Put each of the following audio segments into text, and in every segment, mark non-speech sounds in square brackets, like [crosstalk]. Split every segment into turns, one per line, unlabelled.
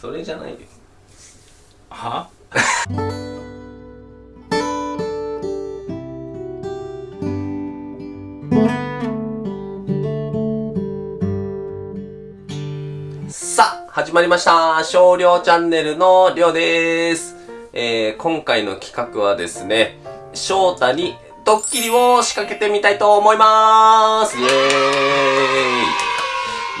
それじゃないよ
は？
さあ、始まりました。少量チャンネルのりょうです。えー、今回の企画はですね、翔太にドッキリを仕掛けてみたいと思いますイエー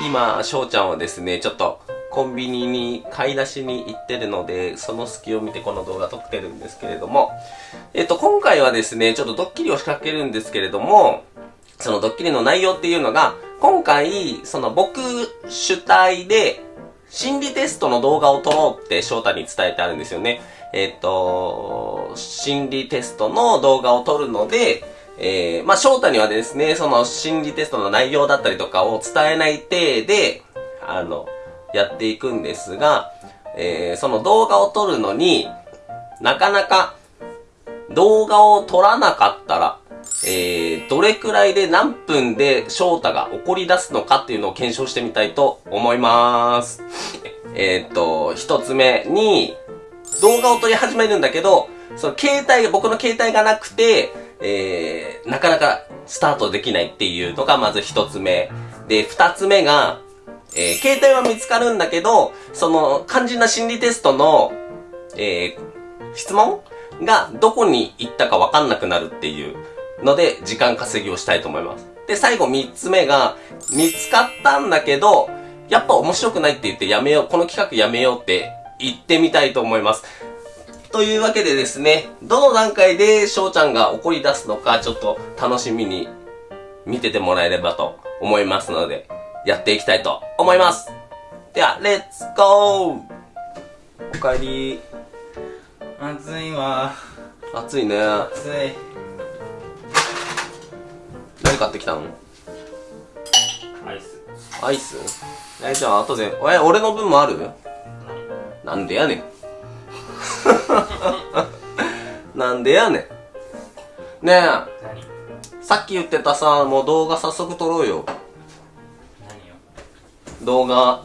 イ今、翔ちゃんはですね、ちょっとコンビニに買い出しに行ってるので、その隙を見てこの動画撮ってるんですけれども、えっと、今回はですね、ちょっとドッキリを仕掛けるんですけれども、そのドッキリの内容っていうのが、今回、その僕主体で、心理テストの動画を撮ろうって翔太に伝えてあるんですよね。えっ、と、心理テストの動画を撮るので、えー、まあ翔太にはですね、その心理テストの内容だったりとかを伝えない体で、あの、やっていくんですが、えー、その動画を撮るのになかなか動画を撮らなかったら、えー、どれくらいで何分で翔太が怒り出すのかっていうのを検証してみたいと思います。えーっと、一つ目に、動画を撮り始めるんだけど、その携帯、僕の携帯がなくて、えー、なかなかスタートできないっていうのがまず一つ目。で、二つ目が、えー、携帯は見つかるんだけど、その肝心な心理テストの、えー、質問がどこに行ったかわかんなくなるっていうので、時間稼ぎをしたいと思います。で、最後三つ目が、見つかったんだけど、やっぱ面白くないって言ってやめよう、この企画やめようって言ってみたいと思います。というわけでですね、どの段階で翔ちゃんが怒り出すのか、ちょっと楽しみに見ててもらえればと思いますので、やっていきたいと思います。では、レッツゴーおかえり。
暑いわ
暑いね。
暑い
何買ってきたの？
アイス
アイス？え、じゃあ後で、え、俺の分もある？なんでやねん。[laughs] なんでやねん。ねえ、
何？
さっき言ってたさ、もう動画早速撮ろうよ。動画。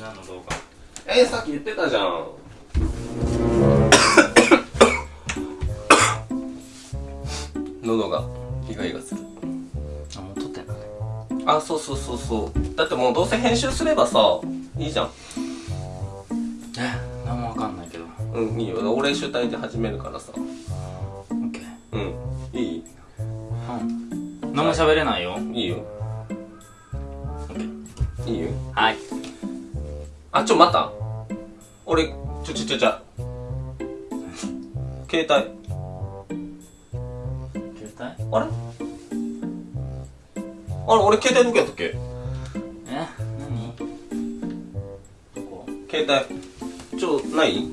何の動画？
えさっき言ってたじゃん。[coughs] 喉がイガイガする。
あもう撮ってんのね
あ、そうそうそうそう。だってもうどうせ編集すればさ、いいじゃん。
え何もわかんないけど
うん、いいよ。俺主体で始めるからさ。
オッケー
うん。いい？
うん何も喋れないよ
いいよ。
オッケー
いいよ。
はい
あ、ちょ、待った。俺、ちょちょちょちょ。携帯。
携帯？
あれ？あれ、俺携帯どこやったっけ？
え？何？どこ？
携帯。ちょ、ない？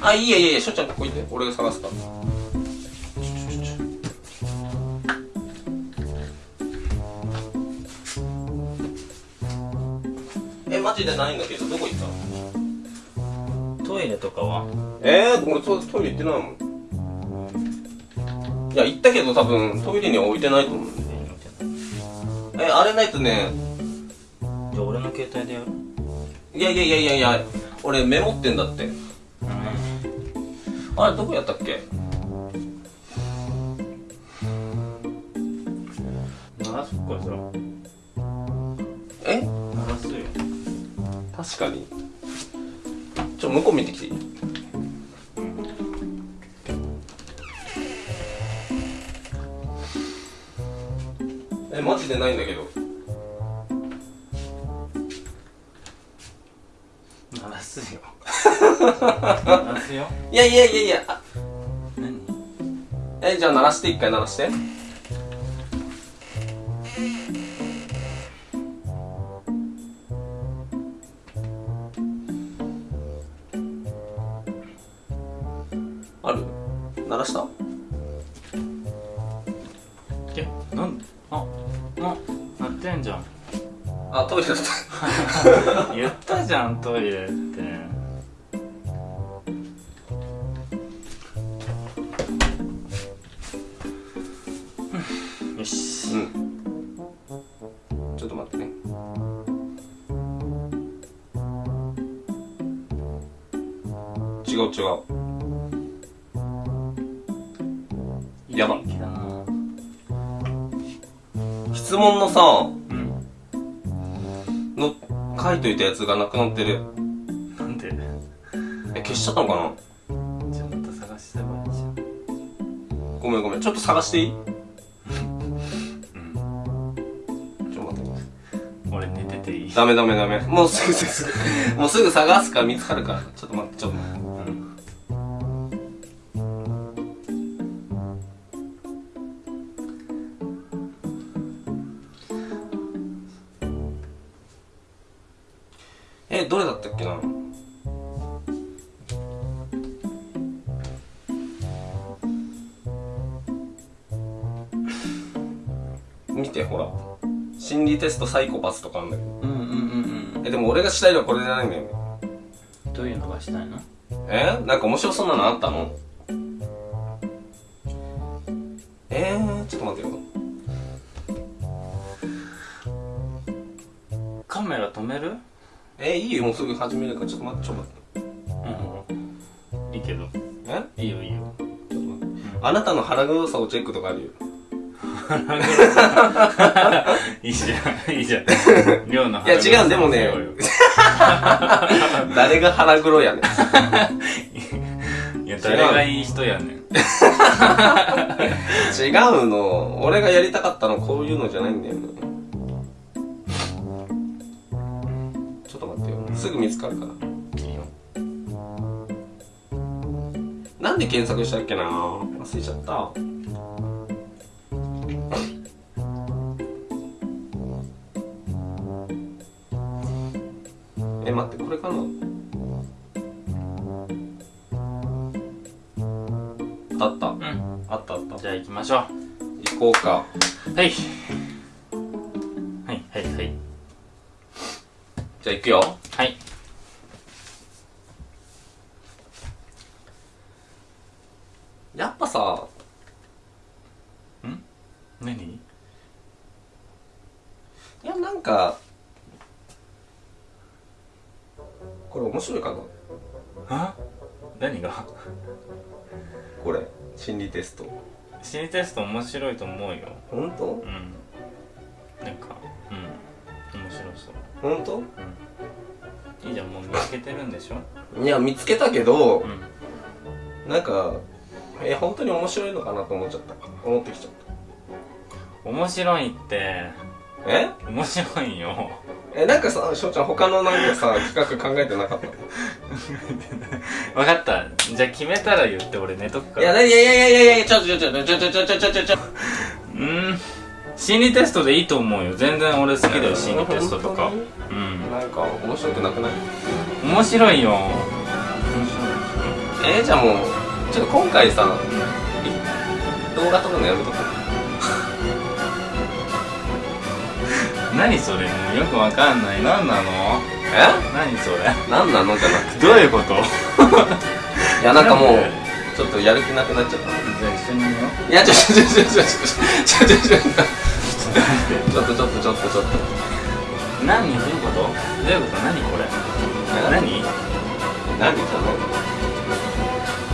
あ、いいやいやいや、しょっちゃんここ行って。俺が探すから。マジでないんだけど、どこ行ったの？
トイレとかは？
えー、俺トトイレ行ってないもん。いや、行ったけど多分トイレには置いてないと思う。え、あれないとね、
じゃあ俺の携帯でやる？
いやいやいやいやいや、俺メモってんだって。
うん。
あれ、どこやったっけ？
流すっかそら。
え？
流すよ
確かに。ちょ、向こう見てきていい？え、マジでないんだけど。
流すよ流すよ
いやいやいやいや、あ
何？
え、じゃあ鳴らして、一回鳴らして。
えなん？でああなってんじゃん
あ、トイレだった。[laughs]
言ったじゃんトイレってよし
うん。ちょっと待ってね。違う違う。やば質問のさ、
うん
の、書いといたやつがなくなってる。
なんで？
え、消しちゃったのかな？
じゃあまた探してばいいじゃん
ごめんごめん。ちょっと探していい？
うん
ちょっと待って。
俺寝てていい
ダメダメダメ。もうすぐすぐ、もうすぐ探すから見つかるから。ちょっと待って、ちょっとえ、どれだったっけな？見て、ほら。心理テストサイコパスとかあんだけど。
うんうんうんうん
え、でも俺がしたいのはこれじゃないんだよね。
どういうのがしたいの？
え？なんか面白そうなのあったの？えー、ちょっと待ってよ。
カメラ止める？
えいいよ、もうすぐ始めるから、ちょっと待って、ちょっと待って。
うんいいけど
え？
いいよいいよ
ちょっと待って。あなたの腹黒さをチェックとかあるよ。[laughs]
いいじゃんいいじゃん寮の
いや違うでもね誰が腹黒やねん。[laughs]
いや誰がいい人やねん
違うの。俺がやりたかったのこういうのじゃないんだよね。すぐ見つかるから。なんで検索したっけな？忘れちゃった。[laughs] え、待って、これかなあった。
うん
あったあった。
じゃあ行きましょ
行こうか。
うはいはいはいはい
じゃあ行くよ。
はい。
やっぱさ、
何？
いや、なんか、これ面白いかな？
あ？何が？
これ、心理テスト。
心理テスト面白いと思うよ。
ほんと
うん。なんかうん。面白そう。
ほんと
いいじゃんもう見つけてるんでしょ？
いや、見つけたけど
う、ん。
なんか、え、本当に面白いのかなと思っちゃった。思ってきちゃった。
面白いって。
え？
面白いよ。
え、なんかさ、翔ちゃん他のなんかさ、[laughs] 企画考えてなかった？[laughs]
分かった。じゃあ決めたら言って俺寝とくか
いや、
ら
いやいやいやいやいや、ちょちょちょちょちょちょちょちょちょちょ。
うーん心理テストでいいと思うよ。全然俺好きだよ心理テストとか。
本
うん。
なんか、面白くなくない？
面白いよ。面
えー、じゃあもう、ちょっと今回さ、動画撮るのやめとこう。
白 [laughs] い何それ？もうよくわかんない。何なの？
え？
何それ？
なんなの？じゃなくて。
どういうこと？[laughs]
いや、なんかもうちょっとやる気なくなっちゃった。
じゃあ一緒に寝よう
いや、ちょちょちょちょちょちょちょちょちょちょっとちょっとちょっとちょっと。
何どういうことどういうこと何これ
え
何
何じゃ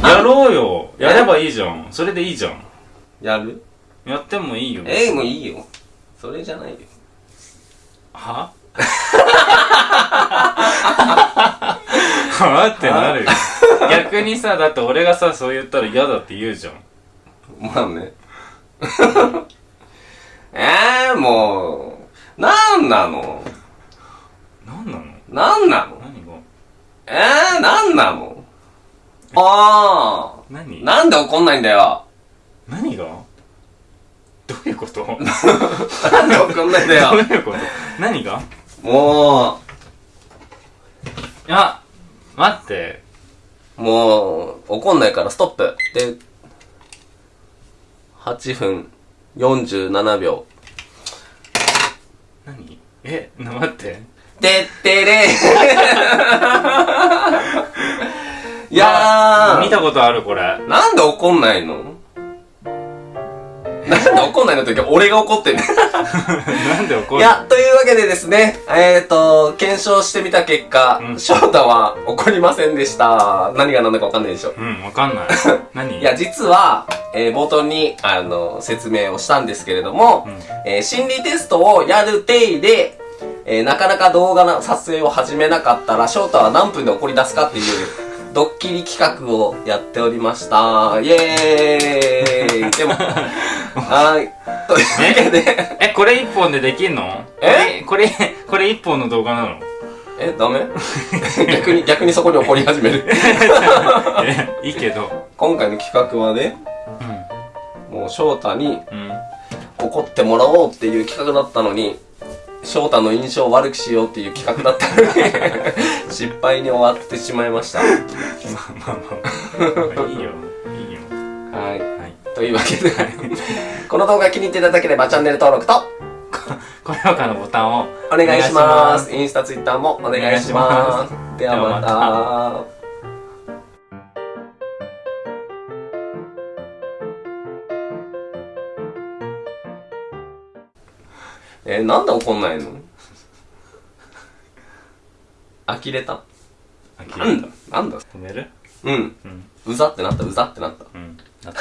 ない
やろうよやればいいじゃんそれでいいじゃん
やる
やってもいいよ
えー、もういいよ。それじゃないよ。
ははってなるよ。[laughs] 逆にさだって俺がさそう言ったら嫌だって言うじゃん。
まあね。[laughs] えー、もう、なんなの？
何なの？
なんなの？
何が？
えー、なんなの？あ
何？
ー、なんで怒んないんだよ。
何が？どういうこと？どう
なんで怒んないんだよ。[laughs]
いうこと？何が？
も
いや待って。
う、もう、怒んないからストップ。で、8分47秒。
何？えな待って。
てってれい [laughs] やー、
見たことあるこれ。
なんで怒んないの？なんで怒んないのって言うけど俺が怒ってんね
なんで怒る
いや、というわけでですね、えっ、ー、と、検証してみた結果、
うん
翔太は怒りませんでした。何が何だかわかんないでしょ。
うん、わかんない。[laughs] 何？
いや、実は、えー冒頭に、あの、説明をしたんですけれども、
うん
えー心理テストをやる定で、えーなかなか動画の撮影を始めなかったら、翔太は何分で怒り出すかっていう、[laughs] ドッキリ企画をやっておりました。イエーイでも、はーい。というわけで、
え、これ一本でできんの？
え？
これ、これ、一本の動画なの？
え、ダメ？[laughs] 逆に、逆にそこに怒り始める。
え、いいけど。
今回の企画はね、もう翔太に
うん。
怒ってもらおうっていう企画だったのに、翔太の印象を悪くしようっていう企画だったのに、[laughs] 失敗に終わってしまいました。は
まあまあまあ。いいよ。いいよ。
い。
はい。
というわけで、この動画気に入っていただければチャンネル登録と
高評価のボタンを
お願いしま。
す
インスタ、ツイッターもお願いします。ではまた。えー、なんで怒んないの？呆れた？
あ、
う
切れた
ん。なんだ？
止める？
うん。
うん。
うざってなった、うざってなった。
うん。なった。